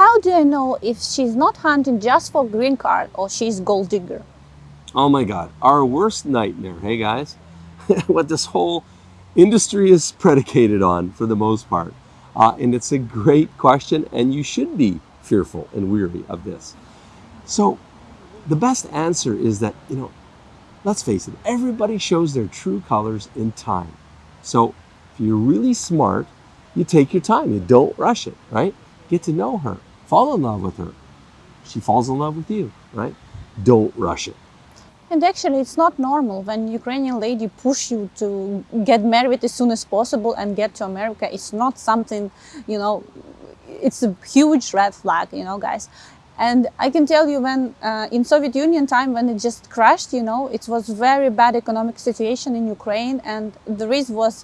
how do I know if she's not hunting just for green card or she's gold digger? Oh my God, our worst nightmare, hey guys? what this whole industry is predicated on for the most part. Uh, and it's a great question, and you should be fearful and weary of this. So, the best answer is that, you know, let's face it, everybody shows their true colors in time. So, if you're really smart, you take your time, you don't rush it, right? Get to know her, fall in love with her. She falls in love with you, right? Don't rush it. And actually, it's not normal when Ukrainian lady push you to get married as soon as possible and get to America. It's not something, you know, it's a huge red flag, you know, guys. And I can tell you when uh, in Soviet Union time, when it just crashed, you know, it was very bad economic situation in Ukraine. And the reason was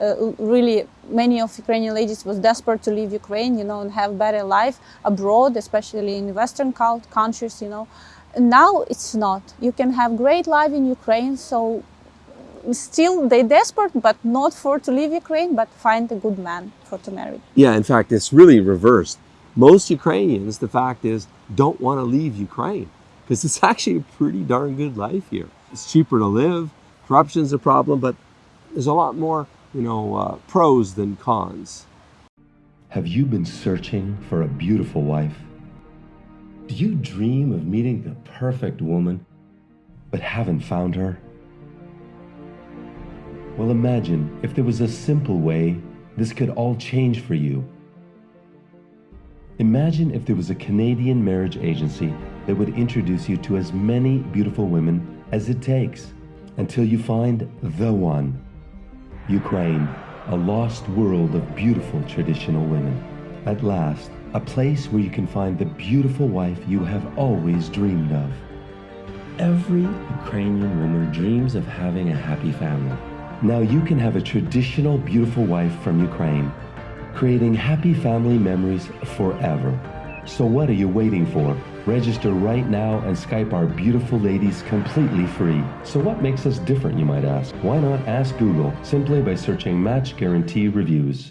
Uh, really many of Ukrainian ladies was desperate to leave Ukraine, you know, and have better life abroad, especially in Western countries, you know. Now it's not. You can have great life in Ukraine, so still they desperate, but not for to leave Ukraine, but find a good man for to marry. Yeah, in fact, it's really reversed. Most Ukrainians, the fact is, don't want to leave Ukraine because it's actually a pretty darn good life here. It's cheaper to live. Corruption's a problem, but there's a lot more, you know, uh, pros than cons. Have you been searching for a beautiful wife? Do you dream of meeting the perfect woman, but haven't found her? Well, imagine if there was a simple way this could all change for you. Imagine if there was a Canadian marriage agency that would introduce you to as many beautiful women as it takes until you find the one. Ukraine, a lost world of beautiful traditional women. At last, a place where you can find the beautiful wife you have always dreamed of. Every Ukrainian woman dreams of having a happy family. Now you can have a traditional beautiful wife from Ukraine, creating happy family memories forever. So what are you waiting for? Register right now and Skype our beautiful ladies completely free. So what makes us different, you might ask? Why not ask Google simply by searching Match Guarantee Reviews?